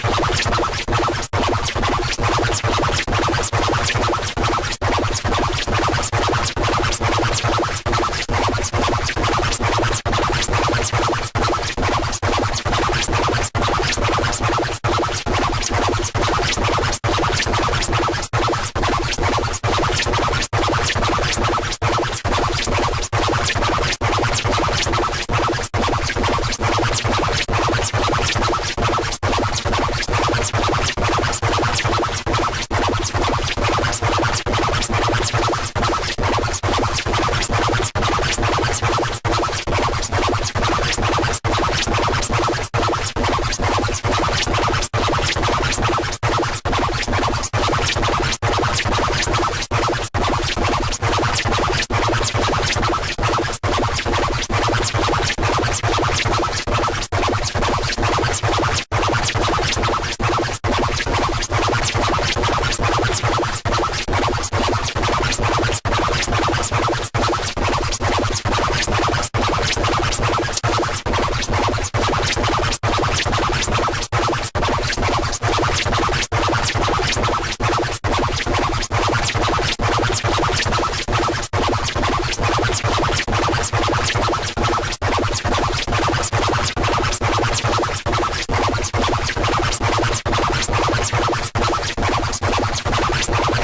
Bye.